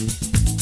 you